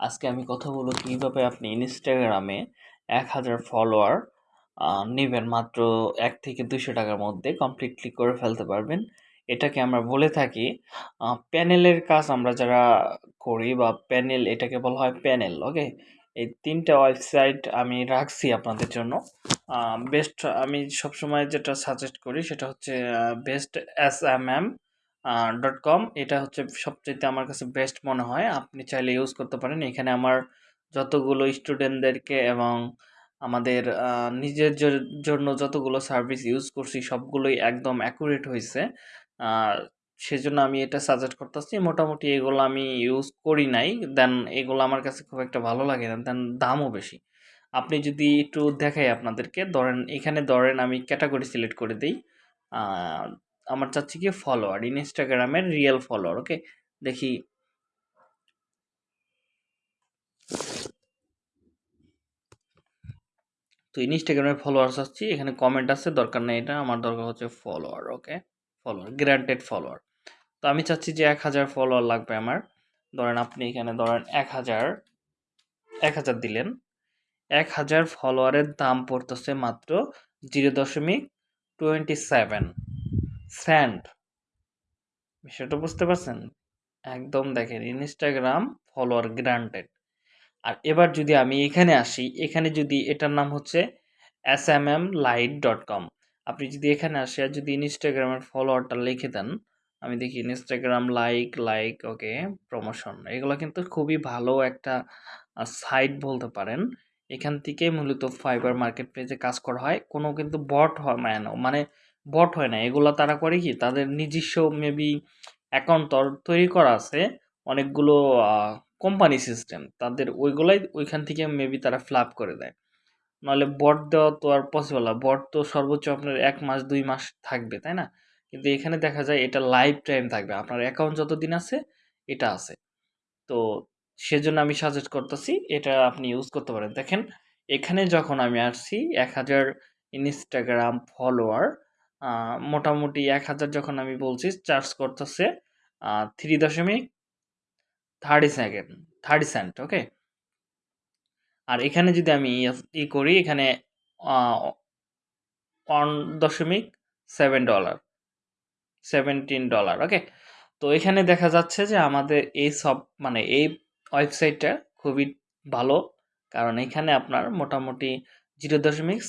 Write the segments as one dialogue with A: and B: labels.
A: আজকে আমি কথা বলব কীভাবে আপনি ইনস্টাগ্রামে এক হাজার ফলোয়ার নেবেন মাত্র এক থেকে দুশো টাকার মধ্যে কমপ্লিটলি করে ফেলতে পারবেন। এটাকে আমরা বলে থাকি প্যানেলের কাজ আমরা যারা করি বা প্যানেল এটাকে বলা হয় প্যানেল, ওকে? এই তিনটা ওয়েবসাইট আমি রাখছি আপনাদের জন্য। বেস্ট আমি সবসময় যেটা সাজেস্ট করি সেটা হচ্ছে best S M M dot com এটা হচ্ছে সবচাইতে আমার কাছে বেস্ট মনে হয়। আপনি চাইলে ইউজ করতে পারেন। এখানে আমার যতগুলো স্টুডেন্টদেরকে এবং আমাদের নিজের জন্য যতগুলো সার্ভিস ইউজ করছি, সবগুলোই একদম অ্যাকুরেট হয়েছে সেজন্য আমি এটা সাজেস্ট করতেছি। মোটামুটি এগুলো আমি ইউজ করি নাই। দেন এগুলো আমার কাছে খুব একটা ভালো লাগে না। দেন দামও বেশি। আপনি যদি একটু দেখাই আপনাদেরকে। ধরেন, এখানে ধরেন আমি ক্যাটাগরি সিলেক্ট করে দিই। আমার চাচ্ছি কি ফলোয়ার ইনস্টাগ্রামের রিয়েল ফলোয়ার ওকে দেখি। তো ইনস্টাগ্রামের ফলোয়ার চাচ্ছি এখানে কমেন্ট আছে, দরকার নেই এটা, আমার দরকার হচ্ছে follower okay follower granted follower তো আমি চাচ্ছি যে এক হাজার ফলোয়ার লাগবে আমার। ধরেন আপনি এখানে ধরেন এক হাজার এক হাজার দিলেন। এক হাজার ফলোয়ারের দাম পড়তেছে মাত্র জিরো দশমিক টোয়েন্টি সেভেন স্যান্ড বিষয়টা বুঝতে পারছেন? একদম দেখেন ইনস্টাগ্রাম ফলোয়ার গ্রান্টেড আর এবার যদি আমি এখানে আসি, এখানে যদি এটার নাম হচ্ছে S M M light dot com আপনি যদি এখানে আসে আর যদি ইনস্টাগ্রামের ফলোয়ারটা লিখে দেন, আমি দেখি Instagram like like okay promotion এগুলো কিন্তু খুবই ভালো একটা সাইট বলতে পারেন। এখান থেকে মূলত ফাইবার মার্কেট পেজে কাজ করা হয়। কোনো কিন্তু বট হয় মানে বট হয় না। এগুলো তারা করে কি? তাদের নিজস্ব মেবি অ্যাকাউন্ট তৈরি করা আছে, অনেকগুলো কোম্পানি সিস্টেম তাদের ওইগুলাই ওইখান থেকে মেবি তারা ফ্লাপ করে দেয়। নাহলে বট দেওয়া তো আর পসিবল না। বট তো সর্বোচ্চ আপনার এক মাস, দুই মাস থাকবে, তাই না? কিন্তু এখানে দেখা যায় এটা লাইফ টাইম থাকবে। আপনার অ্যাকাউন্ট যতদিন আছে, এটা আছে। তো সেজন্য আমি সাজেস্ট করতেছি, এটা আপনি ইউজ করতে পারেন। দেখেন, এখানে যখন আমি আসছি, এক হাজার ইনস্টাগ্রাম ফলোয়ার মোটামুটি এক হাজার যখন আমি বলছি চার্জ করতেছে থ্রি দশমিক thirty second thirty cent okay আর এখানে যদি আমি ই করি, এখানে ওয়ান দশমিক seven dollar seventeen dollar okay তো এখানে দেখা যাচ্ছে যে আমাদের এই সব মানে এই ওয়েবসাইটটা খুবই ভালো, কারণ এখানে আপনার মোটামুটি জিরো দশমিক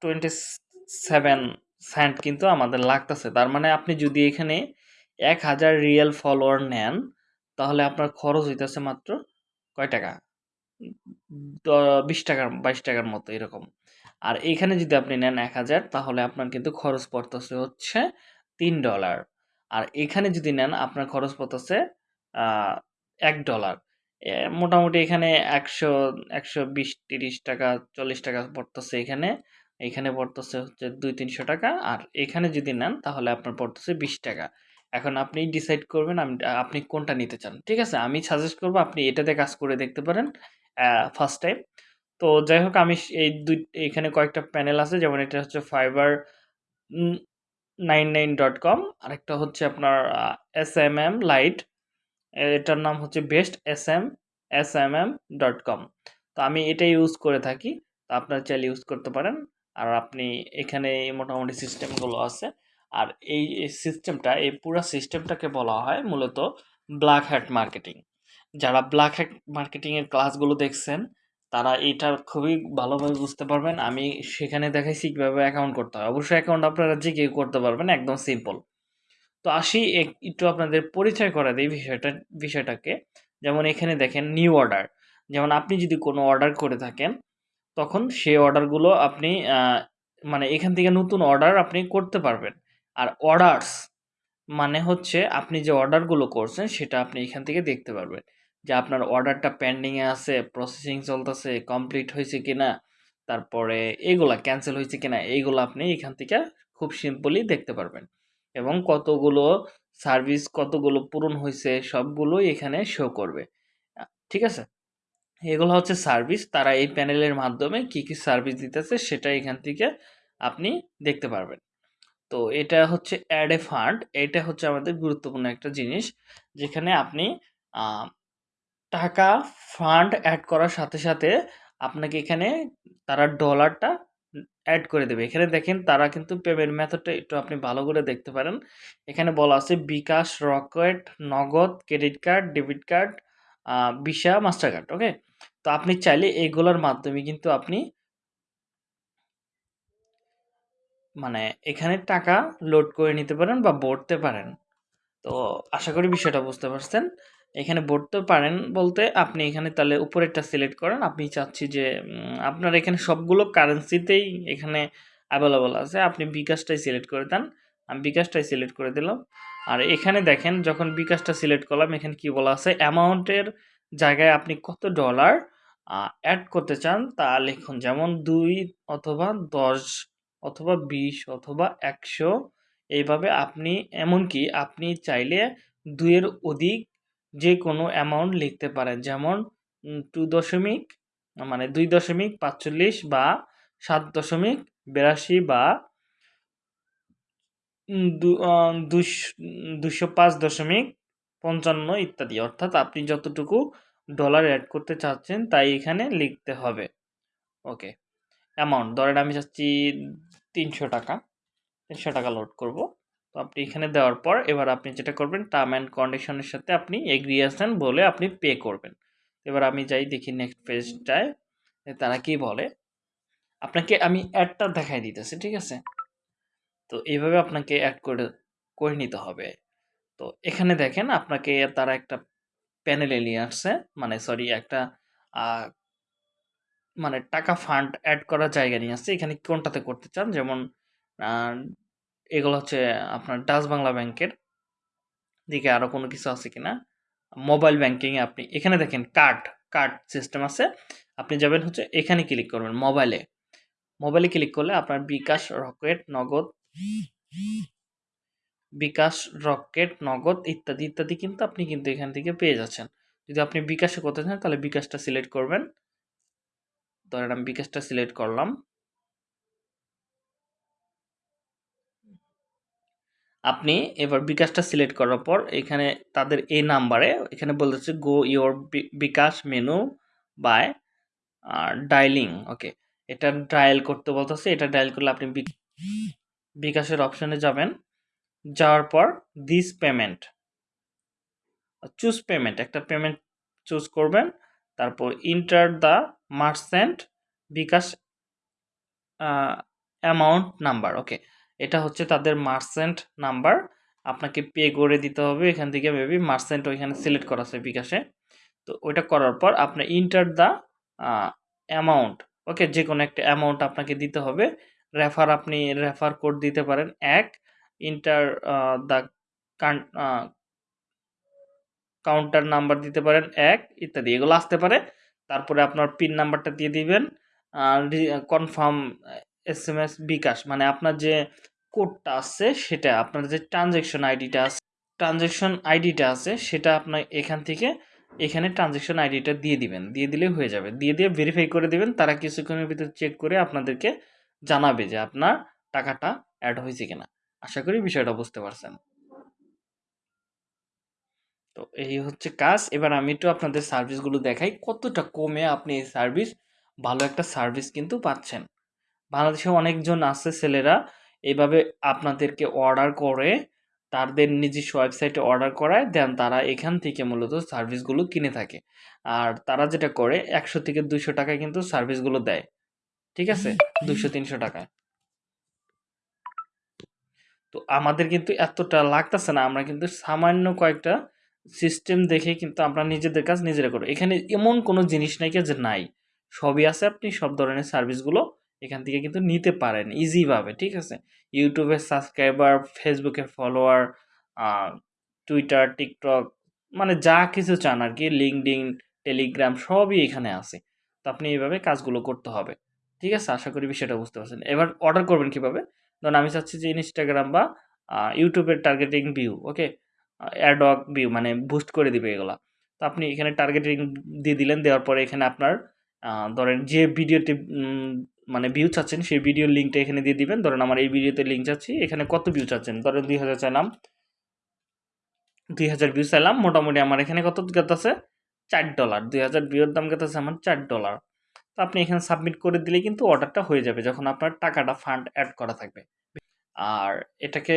A: টোয়েন্টি সেভেন সেন্ট কিন্তু আমাদের লাগতেছে। তার মানে আপনি যদি এখানে এক হাজার রিয়েল ফলোয়ার নেন, তাহলে আপনার খরচ হইতেছে মাত্র কয় টাকা? বিশ টাকার, বাইশ টাকার মতো এরকম। আর এইখানে যদি আপনি নেন এক হাজার, তাহলে আপনার কিন্তু খরচ পড়তেছে হচ্ছে তিন ডলার আর এখানে যদি নেন, আপনার খরচ পড়তেছে এক ডলার মোটামুটি এখানে একশো একশো বিশ, তিরিশ টাকা, চল্লিশ টাকা পড়তেছে এখানে। এখানে পড়তেছে হচ্ছে দুই তিনশো টাকা, আর এখানে যদি নেন তাহলে আপনার পড়তেছে বিশ টাকা। এখন আপনি ডিসাইড করবেন আপনি কোনটা নিতে চান, ঠিক আছে? আমি সাজেস্ট করব আপনি এটাতে কাজ করে দেখতে পারেন ফার্স্ট টাইম তো যাই হোক, আমি এই দুই, এখানে কয়েকটা প্যানেল আছে, যেমন এটা হচ্ছে fibre nine nine dot com আরেকটা হচ্ছে আপনার এস এম এম লাইট এটার নাম হচ্ছে best S M S M M dot com তো আমি এটা ইউজ করে থাকি, তো আপনারা চাইলে ইউজ করতে পারেন। আর আপনি এখানে মোটামুটি সিস্টেমগুলো আছে। আর এই সিস্টেমটা এই পুরো সিস্টেমটাকে বলা হয় মূলত ব্ল্যাক হ্যাট মার্কেটিং যারা ব্ল্যাক হ্যাট মার্কেটিংয়ের ক্লাসগুলো দেখছেন, তারা এটা খুবই ভালোভাবে বুঝতে পারবেন। আমি সেখানে দেখাইছি কীভাবে অ্যাকাউন্ট করতে হয়। অবশ্যই অ্যাকাউন্ট আপনারা যে কেউ করতে পারবেন, একদম সিম্পল তো আসি একটু আপনাদের পরিচয় করা দিই বিষয়টা, বিষয়টাকে। যেমন এখানে দেখেন নিউ অর্ডার যেমন আপনি যদি কোনো অর্ডার করে থাকেন তখন সেই অর্ডারগুলো আপনি মানে এখান থেকে নতুন অর্ডার আপনি করতে পারবেন। আর অর্ডারস মানে হচ্ছে আপনি যে অর্ডারগুলো করছেন সেটা আপনি এখান থেকে দেখতে পারবেন। যে আপনার অর্ডারটা পেন্ডিংয়ে আছে, প্রসেসিং চলতেছে, কমপ্লিট হয়েছে কিনা, তারপরে এইগুলা ক্যান্সেল হয়েছে কিনা, এইগুলো আপনি এখান থেকে খুব সিম্পলি দেখতে পারবেন। এবং কতগুলো সার্ভিস কতগুলো পূরণ হয়েছে সবগুলোই এখানে শো করবে। ঠিক আছে? এগুলো হচ্ছে সার্ভিস তারা এই প্যানেলের মাধ্যমে কি কি সার্ভিস দিতেছে সেটা এখান থেকে আপনি দেখতে পারবেন তো এটা হচ্ছে অ্যাড এ ফান্ড এটা হচ্ছে আমাদের গুরুত্বপূর্ণ একটা জিনিস যেখানে আপনি টাকা ফান্ড অ্যাড করার সাথে, সাথে আপনাকে এখানে তারা ডলারটা অ্যাড করে দেবে। এখানে দেখেন তারা কিন্তু পেমেন্ট মেথডটা একটু আপনি ভালো করে দেখতে পারেন। এখানে বলা আছে bKash, Rocket, Nagad, credit card, debit card, uh Mastercard okay? তো আপনি চাইলে এগুলোর মাধ্যমে কিন্তু আপনি মানে এখানে টাকা লোড করে নিতে পারেন বা ভরতে পারেন। তো আশা করি বিষয়টা বুঝতে পারছেন। এখানে ভরতে পারেন বলতে আপনি এখানে তাহলে উপরেরটা সিলেক্ট করেন। আমি চাচ্ছি যে আপনার এখানে সবগুলো কারেন্সিতেই এখানে অ্যাভেলেবল আছে। আপনি বিকাশটাই সিলেক্ট করে দেন। আমি বিকাশটাই সিলেক্ট করে দিলাম। আর এখানে দেখেন, যখন বিকাশটা সিলেক্ট করলাম, এখানে কি বলা আছে অ্যামাউন্টের জায়গায় আপনি কত ডলার অ্যাড করতে চান, তা লিখুন। যেমন দুই অথবা ১০ অথবা ২০ অথবা ১০০ এইভাবে আপনি, এমনকি আপনি চাইলে দুইয়ের অধিক যে কোনো অ্যামাউন্ট লিখতে পারেন। যেমন টু দশমিক মানে দুই দশমিক পাঁচচল্লিশ বা সাত দশমিক বিরাশি আ দুশ ২০৫.৫৫ ইত্যাদি। অর্থাৎ আপনি যতটুকু ডলার অ্যাড করতে চাচ্ছেন, তাই এখানে লিখতে হবে। ওকে। অ্যামাউন্ট ধরেন আমি চাচ্ছি ৳৩০০ ৳৩০০ লোড করব। তো আপনি এখানে দেওয়ার পর এবার আপনি যেটা করবেন টার্ম অ্যান্ড কন্ডিশনের সাথে আপনি এগ্রি আছেন বলে আপনি পে করবেন। এবার আমি যাই দেখি নেক্সট পেজটায় তারা কি বলে। আপনাকে আমি অ্যাডটা দেখাই দিতেছি। ঠিক আছে? তো এইভাবে আপনাকে অ্যাড করে করে নিতে হবে। তো এখানে দেখেন আপনাকে তারা একটা প্যানেলে নিয়ে আসছে। মানে সরি একটা মানে টাকা ফান্ড অ্যাড করার জায়গা নিয়ে আসছে। এখানে কোনটাতে করতে চান? যেমন এগুলো হচ্ছে আপনার ডাচ বাংলা ব্যাংকের। দিকে আরও কোনো কিছু আছে কি না মোবাইল ব্যাংকিং আপনি এখানে দেখেন কার্ড, কার্ড সিস্টেম আছে। আপনি যাবেন হচ্ছে এখানে ক্লিক করবেন মোবাইলে। মোবাইলে ক্লিক করলে আপনার বিকাশ, রকেট, নগদ বিকাশ, রকেট, নগদ ইত্যাদি, ইত্যাদি কিন্তু আপনি কিন্তু এখান থেকে পেয়ে যাচ্ছেন। যদি আপনি বিকাশে করতে চান তাহলে বিকাশটা সিলেক্ট করবেন। ধরেন আমি বিকাশটা সিলেক্ট করলাম। আপনি এবার বিকাশটা সিলেক্ট করার পর এখানে তাদের এই নাম্বারে এখানে বলতেছে go your B bKash menu by uh dialing okay. এটা ডায়াল করতে বলতেছে। এটা ডায়াল করলে আপনি বিকাশের অপশনে যাবেন। যাওয়ার পর দিস পেমেন্ট চুজ পেমেন্ট একটা পেমেন্ট চুজ করবেন। তারপর enter the merchant bKash amount number okay. এটা হচ্ছে তাদের মার্চেন্ট নাম্বার। আপনাকে পে করে দিতে হবে। এখান থেকে মেবি মার্চেন্ট ওইখানে সিলেক্ট করা আছে বিকাশে। তো ওইটা করার পর আপনি ইন্টার দ্য অ্যামাউন্ট ওকে যে কোনো একটা অ্যামাউন্ট আপনাকে দিতে হবে। রেফার আপনি রেফার কোড দিতে পারেন এক ইন্টার দ্য কাউন্টার নাম্বার দিতে পারেন এক, ইত্যাদি। এগুলো আসতে পারে। তারপরে আপনার পিন নাম্বারটা দিয়ে দিবেন। আ রি কনফার্ম এস বিকাশ মানে আপনার যে কোডটা আছে সেটা, আপনার যে ট্রান্সেকশন আইডিটা আছে ট্রান্সেকশন আইডিটা আছে, সেটা আপনার এখান থেকে এখানে ট্রান্সেকশন আইডিটা দিয়ে দিবেন। দিয়ে দিলেই হয়ে যাবে। দিয়ে দিয়ে ভেরিফাই করে দিবেন। তারা কিছুক্ষণের ভিতরে চেক করে আপনাদেরকে জানাবে যে আপনার টাকাটা অ্যাড হয়েছে কিনা। আশা করি বিষয়টা বুঝতে পারছেন। তো এই হচ্ছে কাজ। এবার আমি একটু আপনাদের সার্ভিসগুলো দেখাই। কতটা কমে আপনি এই সার্ভিস ভালো একটা সার্ভিস কিন্তু পাচ্ছেন। বাংলাদেশে অনেকজন আছে ছেলেরা, এভাবে আপনাদেরকে অর্ডার করে, তাদের নিজস্ব ওয়েবসাইটে অর্ডার করায় দেন তারা এখান থেকে মূলত সার্ভিসগুলো কিনে থাকে। আর তারা যেটা করে ১০০ থেকে দুশো টাকায় কিন্তু সার্ভিসগুলো দেয়। ঠিক আছে? ২০০-৩০০ টাকায়। তো আমাদের কিন্তু এতটা লাগতেছে না। আমরা কিন্তু সামান্য কয়েকটা সিস্টেম দেখে কিন্তু আমরা নিজেদের কাজ নিজেরা করি। এখানে এমন কোনো জিনিস নাই যে নাই। সবই আছে আপনি সব ধরনের সার্ভিসগুলো এখান থেকে কিন্তু নিতে পারেন ইজিভাবে। ঠিক আছে? ইউটিউবের সাবস্ক্রাইবার, এর ফলোয়ার, টুইটার টিকটক মানে যা কিছু চান আর কি LinkedIn, টেলিগ্রাম সবই এখানে আছে। তো আপনি এইভাবে কাজগুলো করতে হবে। ঠিক আছে? আশা করি বিষয়টা বুঝতে পারছেন। এবার অর্ডার করবেন কীভাবে? ধরুন আমি চাচ্ছি যে Instagram বা ইউটিউবের targeting view okay? Uh ad hoc view মানে বুস্ট করে দিবে এগুলা। তো আপনি এখানে টার্গেটিং দিয়ে দিলেন। দেওয়ার পরে এখানে আপনার ধরেন যে ভিডিওতে উম মানে ভিউ চাচ্ছেন, সেই ভিডিওর লিঙ্কটা এখানে দিয়ে দিবেন। ধরেন আমার এই ভিডিওতে লিঙ্ক চাচ্ছি। এখানে কত ভিউ চাচ্ছেন? ধরেন ২০০০ চাইলাম। ২০০০ ভিউ চাইলাম। মোটামুটি আমার এখানে কত আছে? চার ডলার দুই হাজার ভিউর দাম গেতেছে আমার চার ডলার তো আপনি এখানে সাবমিট করে দিলে কিন্তু অর্ডারটা হয়ে যাবে যখন আপনার টাকাটা ফান্ড অ্যাড করা থাকবে। আর এটাকে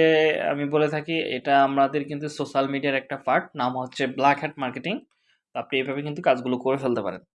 A: আমি বলে থাকি, এটা আমাদের কিন্তু সোশ্যাল মিডিয়ার একটা পার্ট নাম হচ্ছে ব্ল্যাক হ্যাট মার্কেটিং তো আপনি এভাবে কিন্তু কাজগুলো করে ফেলতে পারেন।